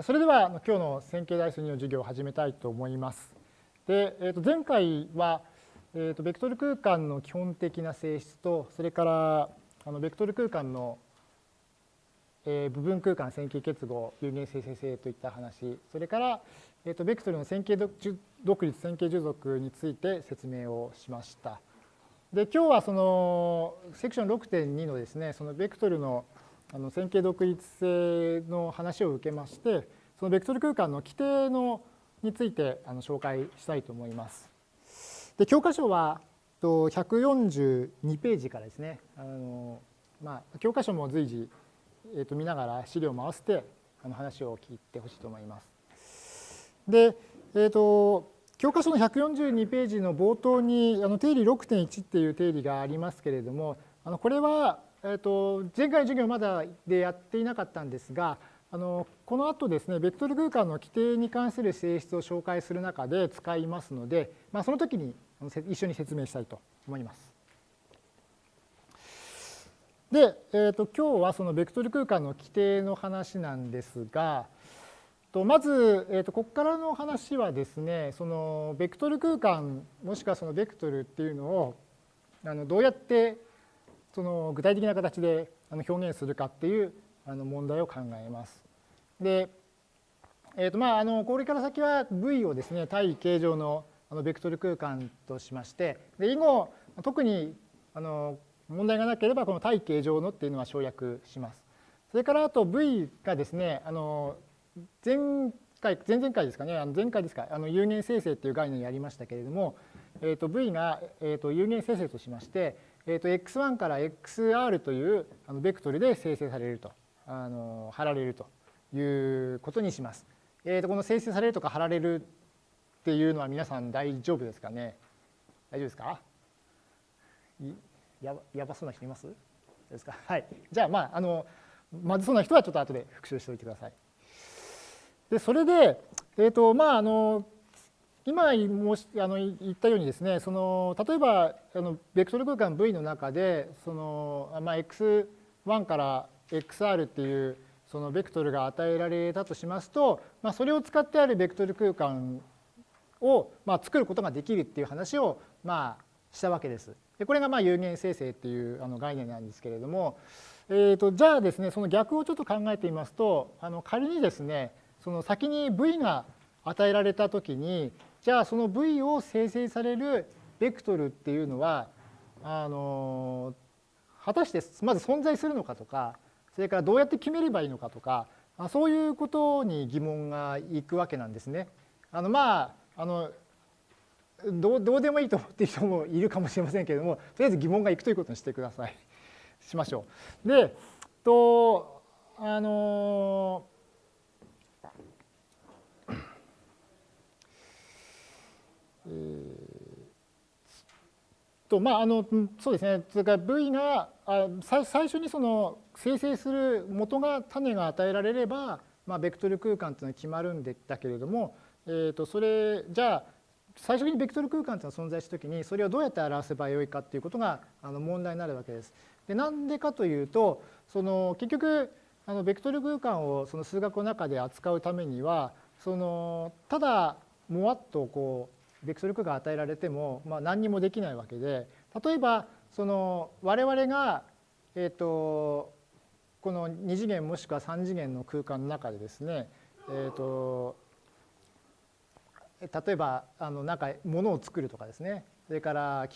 それでは今日の線形代数2の授業を始めたいと思います。で、えー、と前回は、えー、とベクトル空間の基本的な性質とそれからあのベクトル空間の、えー、部分空間線形結合有限生成性といった話それから、えー、とベクトルの線形独立線形従属について説明をしました。で今日はそのセクション6.2のですねそのベクトルのあの線形独立性の話を受けましてそのベクトル空間の規定のについてあの紹介したいと思います。で教科書は142ページからですねあの、まあ、教科書も随時、えー、と見ながら資料も合わせてあの話を聞いてほしいと思います。で、えーと、教科書の142ページの冒頭にあの定理6.1っていう定理がありますけれどもあのこれはえーと、前回の授業まだでやっていなかったんですがあのこの後ですねベクトル空間の規定に関する性質を紹介する中で使いますので、まあ、その時に一緒に説明したいと思います。で、えーと、今日はそのベクトル空間の規定の話なんですがとまず、えーと、とここからの話はですねそのベクトル空間もしくはそのベクトルっていうのをあのどうやってその具体的な形で表現するかっていう問題を考えます。で、えーとまあ、あのこれから先は V をですね対形状のベクトル空間としましてで以後特にあの問題がなければこの対形状のっていうのは省略します。それからあと V がですねあの前回前々回ですかねあの前回ですかあの有限生成っていう概念やりましたけれども、えー、と V が、えー、と有限生成としましてえー、と x1 から xr というあのベクトルで生成されるとあの貼られるということにします。えー、とこの生成されるとか貼られるっていうのは皆さん大丈夫ですかね？大丈夫ですか？ややばそうな人います？ですか？はい。じゃあまああのまずそうな人はちょっと後で復習しておいてください。でそれで、えーとまあ、あの今もしあの言ったようにですねその例えばあのベクトル空間 V の中でその、まあ、x1 から xr っていうそのベクトルが与えられたとしますと、まあ、それを使ってあるベクトル空間を、まあ、作ることができるっていう話を、まあ、したわけです。でこれがまあ有限生成っていうあの概念なんですけれども、えー、とじゃあですねその逆をちょっと考えてみますとあの仮にですねその先に V が与えられた時にじゃあその V を生成されるベクトルっていうのはあの果たしてまず存在するのかとかそれからどうやって決めればいいのかとかそういうことに疑問がいくわけなんですね。あのまああのどうどうでもいいと思っている人もいるかもしれませんけれどもとりあえず疑問がいくということにしてください。しましょう。でとあのえー、とまああのそうですねそれから V があ最初にその生成する元が種が与えられれば、まあ、ベクトル空間というのは決まるんだけれども、えー、とそれじゃあ最初にベクトル空間というのが存在したときにそれをどうやって表せばよいかということがあの問題になるわけです。でなんでかというとその結局あのベクトル空間をその数学の中で扱うためにはそのただもわっとこうベクトル空間与えられても、まあ、何にもできないわけで例えばその我々が、えーと、この2次元もしくは3次元の空間の中でですね、えーと、例えばあのなんか物を作るとかですねそれから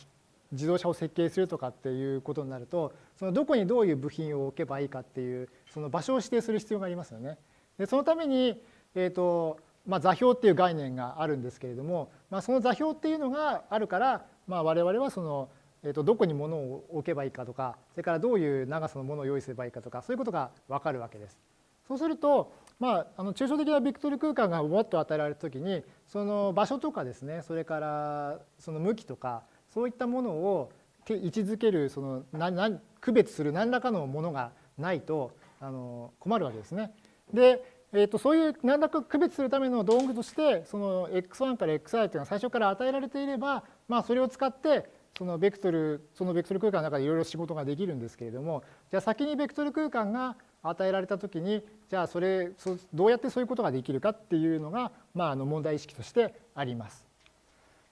自動車を設計するとかっていうことになるとそのどこにどういう部品を置けばいいかっていうその場所を指定する必要がありますよね。でそのために、えーとまあ、座標っていう概念があるんですけれども、まあ、その座標っていうのがあるから、まあ、我々はその、えー、とどこに物を置けばいいかとかそれからどういう長さのものを用意すればいいかとかそういうことが分かるわけです。そうすると、まあ、あの抽象的なベクトル空間がもっと与えられた時にその場所とかですねそれからその向きとかそういったものを位置づけるそのなな区別する何らかのものがないとあの困るわけですね。でえー、とそういう何らか区別するための道具としてその x1 から xi というのは最初から与えられていれば、まあ、それを使ってそのベクトルそのベクトル空間の中でいろいろ仕事ができるんですけれどもじゃあ先にベクトル空間が与えられた時にじゃあそれどうやってそういうことができるかっていうのが、まあ、あの問題意識としてあります。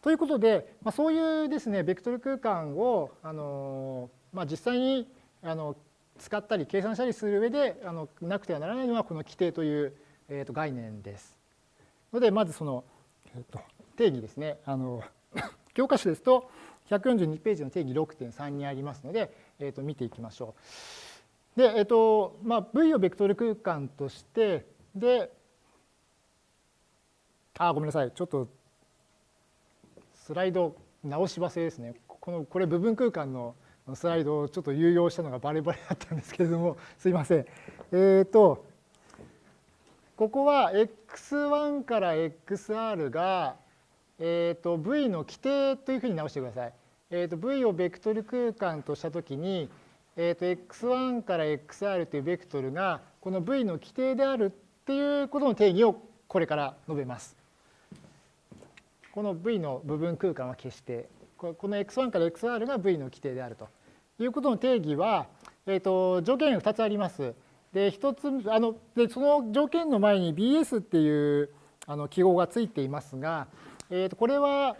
ということで、まあ、そういうですねベクトル空間をあの、まあ、実際にあの使ったり計算したりする上であのなくてはならないのはこの規定という、えー、と概念です。のでまずその、えー、と定義ですねあの 教科書ですと142ページの定義6.3にありますので、えー、と見ていきましょう。で、え、ー、とまあ、V をベクトル空間としてであごめんなさいちょっとスライド直し忘れですねこのこれ部分空間のスライドをちょっと有用したのがバレバレだったんですけれども すいません。えっ、ー、とここは x1 から xr がえーと、V の規定というふうに直してください。えーと、V をベクトル空間としたときに、えーと、x1 から xr というベクトルがこの V の規定であるっていうことの定義をこれから述べます。この V の部分空間は消してこの x1 から xr が V の規定であるということの定義は、えー、と条件が2つあります。で1つあのでその条件の前に BS っていうあの記号がついていますが、えー、とこれは、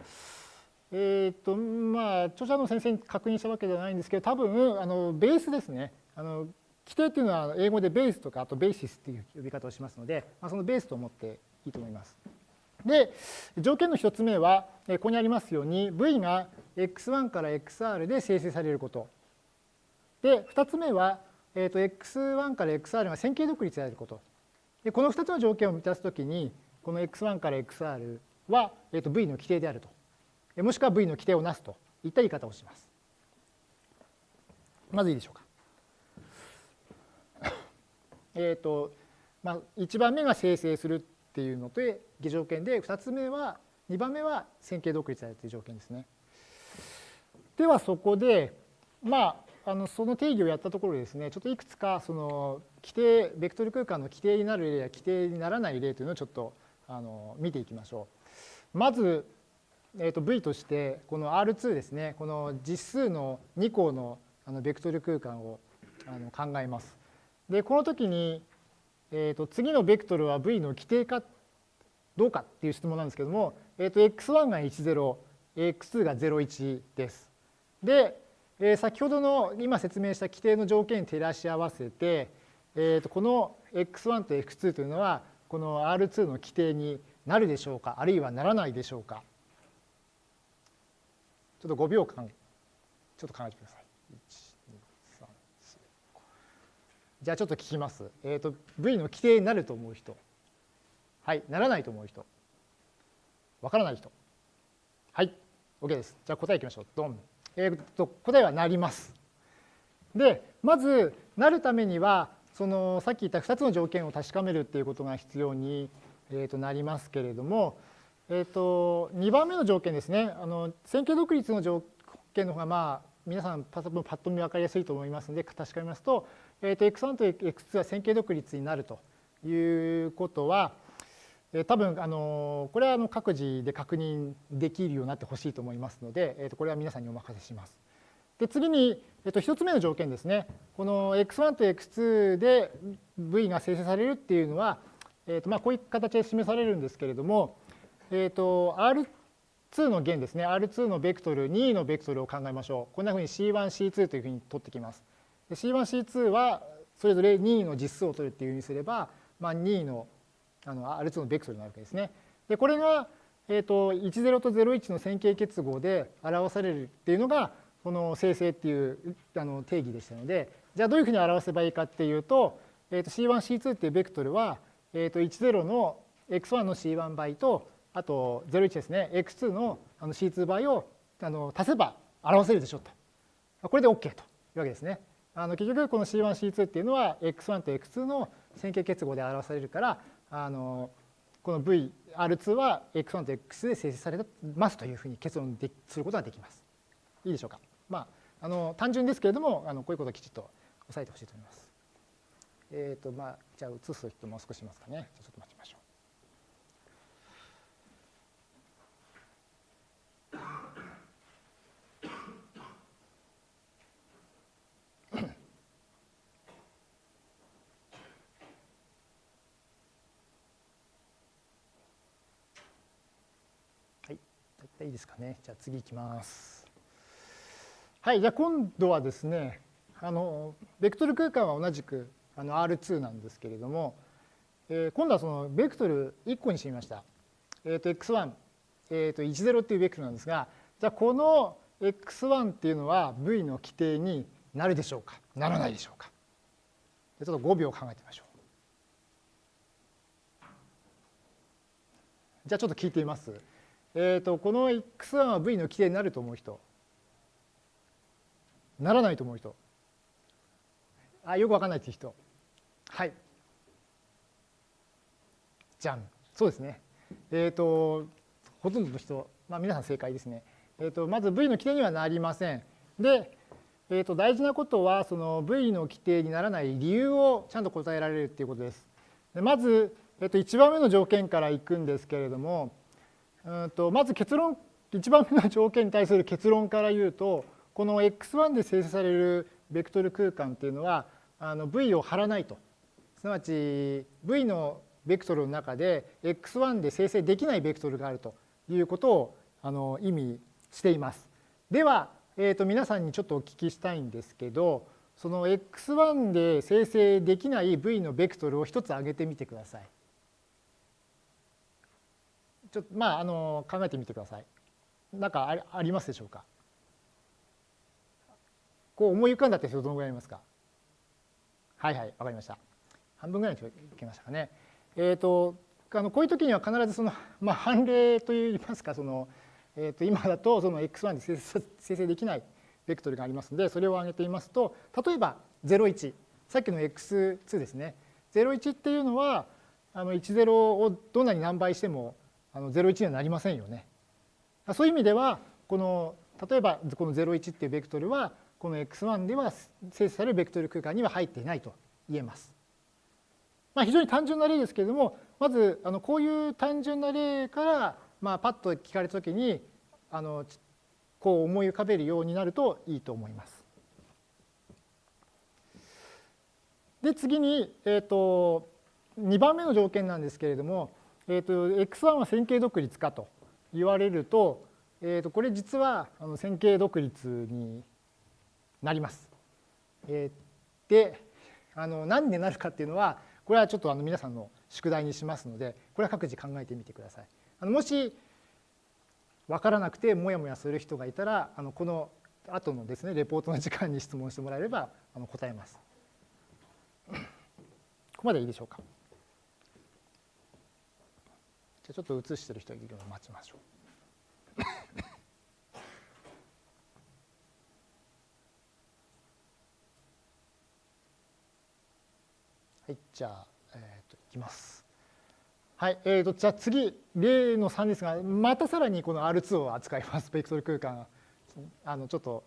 えーとまあ、著者の先生に確認したわけではないんですけど多分あのベースですねあの規定っていうのは英語でベースとかあとベーシスっていう呼び方をしますので、まあ、そのベースと思っていいと思います。で条件の1つ目はここにありますように V が x1 から xr で生成されること。で2つ目は、えー、と x1 から xr が線形独立であること。でこの2つの条件を満たすときにこの x1 から xr は、えー、と V の規定であると。もしくは V の規定をなすといった言い方をします。まずいいでしょうか。えっと、まあ、1番目が生成するっていうのと下条件で、2つ目は、2番目は線形独立されている条件ですね。ではそこで、まあ、あのその定義をやったところですね、ちょっといくつかその規定、ベクトル空間の規定になる例や規定にならない例というのをちょっとあの見ていきましょう。まず、えー、と V としてこの R2 ですねこの実数の2項のあのベクトル空間をあの考えます。でこの時に、えー、と次のベクトルは V の規定かどうかっていう質問なんですけども、えー、と x1 が10 x2 が01です。で、えー、先ほどの今説明した規定の条件に照らし合わせて、えー、とこの x1 と x2 というのはこの R2 の規定になるでしょうかあるいはならないでしょうかちょっと5秒間ちょっと考えてください。じゃあちょっと聞きます。えっ、ー、と V の規定になると思う人。はい、ならないと思う人。わからない人。はい、OK です。じゃあ答えいきましょう。ドン。えっ、ー、と答えはなります。で、まずなるためにはそのさっき言った2つの条件を確かめるっていうことが必要にえー、となりますけれども、えー、と2番目の条件ですねあの線形独立の条件の方がまあ皆さんパッと見分かりやすいと思いますので確かめますと,、えー、と x1 と x2 は線形独立になるということは、えー、多分あのこれはあの各自で確認できるようになってほしいと思いますので、えー、とこれは皆さんにお任せします。で次に、えっと、1つ目の条件ですね。この x1 と x2 で v が生成されるっていうのは、えーとまあ、こういう形で示されるんですけれども、えーと、R2 の弦ですね R2 のベクトル2のベクトルを考えましょうこんなふうに C1C2 というふうに取ってきます C1C2 はそれぞれ2の実数を取るっていうふうにすれば、まあ、2のあの R2 のベクトルになるわけですねでこれが、えーと、10と01の線形結合で表されるっていうのがこの生成っていうあの定義でしたのでじゃあどういうふうに表せばいいかっていうと,、えー、と C1C2 っていうベクトルはえー、と10の x1 の c1 倍とあと01ですね x2 のあの c2 倍をあの足せば表せるでしょうとこれで OK というわけですね。あの結局この C1C2 っていうのは x1 と x2 の線形結合で表されるからあのこの VR2 は x1 と x で生成されますというふうに結論ですることができます。いいでしょうか？まあ、あの単純ですけれどもあのこういうことをきちっと押さえてほしいと思います。えっ、ー、とまあじゃあ移す人もう少しいますかね。ちょっと待ちましょう。いいですかね。じゃあ次いきます。はい、じゃあ今度はですね、あのベクトル空間は同じくあの R2 なんですけれども、えー、今度はそのベクトル1個にしてみました。えっ、ー、と x1、えー、と10っていうベクトルなんですが、じゃあこの x1 っていうのは v の規定になるでしょうか？ならないでしょうか？ちょっと5秒考えてみましょう。じゃあちょっと聞いてみます。え、ー、とこの x1 は v の規定になると思う人。ならないと思う人。あよくわかんないっていう人。はい。じゃん。そうですね。えっ、ー、とほとんどの人、まあ、皆さん正解ですね、えーと、まず V の規定にはなりません。で、えーと、大事なことはその V の規定にならない理由をちゃんと答えられるっていうことです。でまず、えーと、1番目の条件からいくんですけれどもうんとまず結論1番目の条件に対する結論から言うとこの x1 で生成されるベクトル空間っていうのはあの v を張らないとすなわち v のベクトルの中で x1 で生成できないベクトルがあるということをあの意味しています。では、えー、と皆さんにちょっとお聞きしたいんですけどその x1 で生成できない v のベクトルを一つ挙げてみてください。ちょっとまああの考えてみてください。何かありますでしょうか？こう思い浮かんだって人どのぐらいいますか？はいはいわかりました。半分ぐらいにいけましたかね？えっ、ー、とあのこういう時には必ずその、まあ、判例といいますかその、えー、と今だとその x1 で生成できないベクトルがありますのでそれを挙げてみますと例えば01さっきの x2 ですね。01っていうのはあの10をどんなに何倍してもあの01にはなりませんよね。そういう意味ではこの例えばこの01っていうベクトルはこの x1 では生成されるベクトル空間には入っていないと言えます。まあ、非常に単純な例ですけれどもまずあのこういう単純な例から、まあ、パッと聞かれた時にあのこう思い浮かべるようになるといいと思います。で次に、えーと、2番目の条件なんですけれども、えーと、x1 は線形独立かと言われると,、えーとこれ実はあの線形独立になります。えー、であの何でなるかっていうのはこれはちょっとあの皆さんの宿題にしますのでこれは各自考えてみてください。あのもし分からなくてもやもやする人がいたらあのこの後のですねレポートの時間に質問してもらえればあの答えます。ここまでいいでしょうか。じゃちょっと映してる人いるのを待ちましょう。はい、じゃあ、えー、といきます。はい、えーと、じゃあ次、例の3ですが、またさらにこの R2 を扱います、ベクトル空間。あのちょっと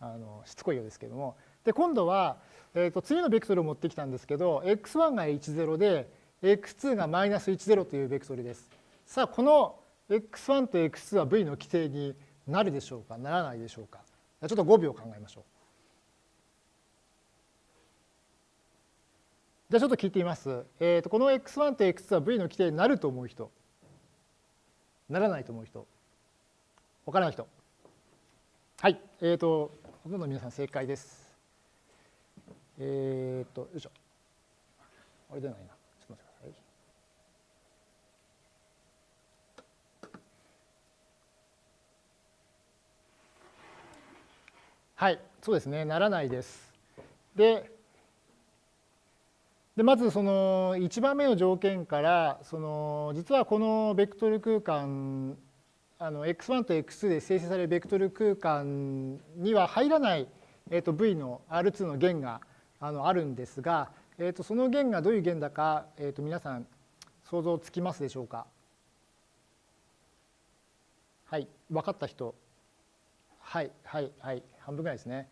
あのしつこいようですけれども。で、今度は、えーと、次のベクトルを持ってきたんですけど、x1 が10で、x2 がマイナス10というベクトルです。さあ、この x1 と x2 は v の規定になるでしょうか、ならないでしょうか。ちょっと5秒考えましょう。じゃあちょっと聞いてみます。えー、とこの x1 と x2 は v の規定になると思う人、ならないと思う人、わからない人。はい、えっ、ー、と、ほとんど皆さん正解です。えっ、ー、と、よいしょ。あれ出ないな。ちょっと待ってください。はい、そうですね、ならないです。で、でまずその1番目の条件からその実はこのベクトル空間あの x1 と x2 で生成されるベクトル空間には入らない、えー、と v の R2 の弦があのあるんですが、えー、とその弦がどういう弦だか、えー、と皆さん想像つきますでしょうか？はい分かった人。はいはいはい半分ぐらいですね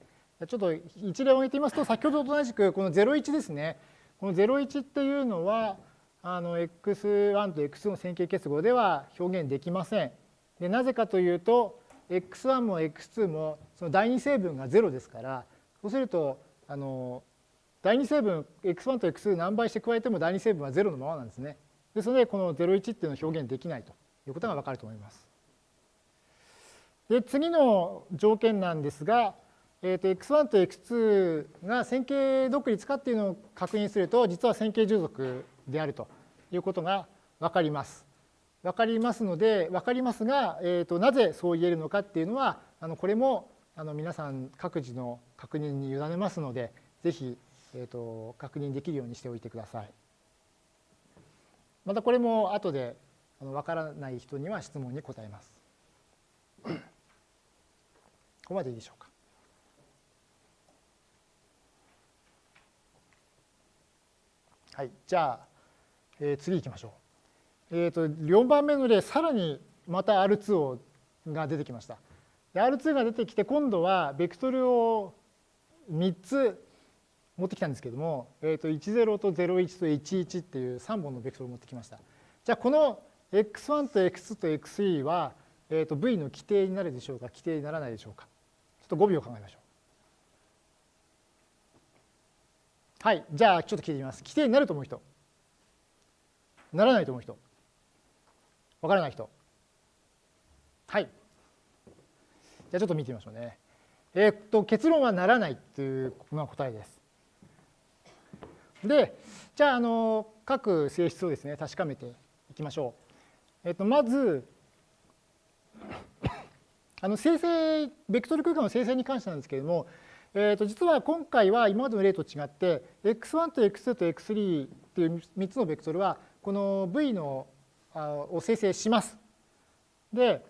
ちょっと一例を挙げてみますと先ほどと同じくこの01ですねこの01っていうのはあの x1 と x2 の線形結合では表現できません。でなぜかというと x1 も x2 もその第二成分が0ですからそうするとあの第二成分 x1 と x2 何倍して加えても第二成分は0のままなんですね。ですのでこの01っていうのを表現できないということがわかると思います。で次の条件なんですが、えー、と x1 と x2 が線形独立かっていうのを確認すると実は線形従属であるということが分かります。分かりますので分かりますが、えー、となぜそう言えるのかっていうのはあのこれもあの皆さん各自の確認に委ねますのでぜひ、えー、と確認できるようにしておいてください。またこれも後であの分からない人には質問に答えます。ここまでいいでしょうか。はい、じゃあ、えー、次行きましょう。えっ、ー、と4番目の例さらにまた R2 をが出てきました。R2 が出てきて今度はベクトルを3つ持ってきたんですけども、えー、と10と01と11っていう3本のベクトルを持ってきました。じゃあこの x1 と x2 と x3 は、えー、と v の規定になるでしょうか規定にならないでしょうかと5秒考えましょう。はい、じゃあちょっと聞いてみます。規定になると思う人。ならないと思う人。わからない人。はい。じゃあちょっと見てみましょうね。えー、っと結論はならないというのが答えです。で、じゃああの各性質をですね確かめていきましょう。えっとまずあの生成ベクトル空間の生成に関してなんですけれども、えー、と実は今回は今までの例と違って x1 と x2 と x3 っていう3つのベクトルはこの v のあを生成します。で、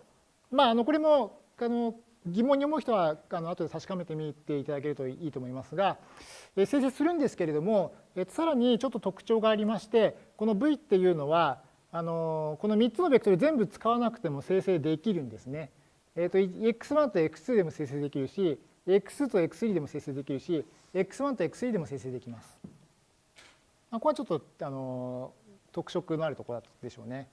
まあ、あのこれもあの疑問に思う人はあの後で確かめてみていただけるといいと思いますが、え生成するんですけれども、えさらにちょっと特徴がありましてこの v っていうのはあのこの3つのベクトル全部使わなくても生成できるんですね。えー、と x1 と x2 でも生成できるし x2 と x3 でも生成できるし、x1 と x3 でも生成できます。まあ、ここはちょっとあの特色のあるところでしょうね。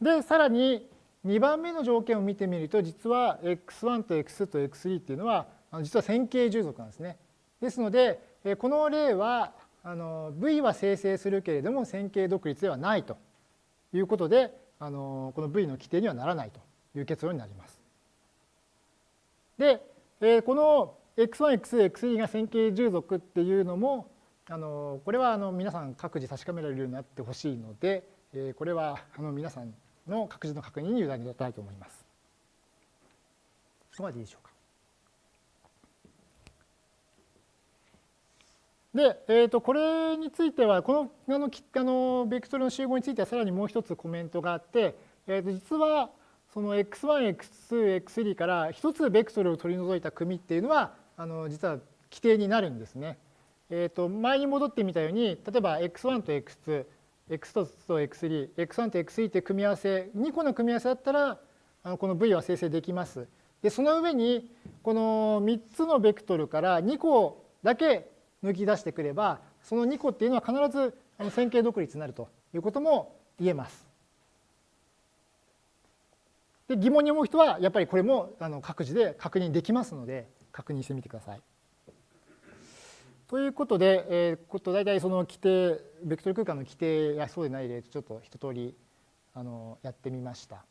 で、さらに2番目の条件を見てみると、実は x1 と x2 と x3 っていうのは、実は線形従属なんですね。ですので、この例はあの v は生成するけれども線形独立ではないということで、あのこの v の規定にはならないという結論になります。で、えこの x1、x2、x3 が線形従属っていうのも、あのこれはあの皆さん各自確かめられるようになってほしいので、えこれはあの皆さんの各自の確認に委ねたいと思います。そこまでいいでしょうか。で、えー、とこれについてはこのあのあのベクトルの集合についてはさらにもう一つコメントがあって、えー、と実はその x1、x2、x3 から一つベクトルを取り除いた組っていうのはあの実は規定になるんですね。えー、と前に戻ってみたように例えば x1 と x2、x2 と x3、x1 と x3 って組み合わせ2個の組み合わせだったらあのこの v は生成できます。でその上にこの3つのベクトルから2個だけ抜き出してくればその2個っていうのは必ず線形独立になるということも言えます。で疑問に思う人はやっぱりこれもあの各自で確認できますので確認してみてください。ということで、えー、こと大体その規定ベクトル空間の規定やそうでない例とちょっと一通りあのやってみました。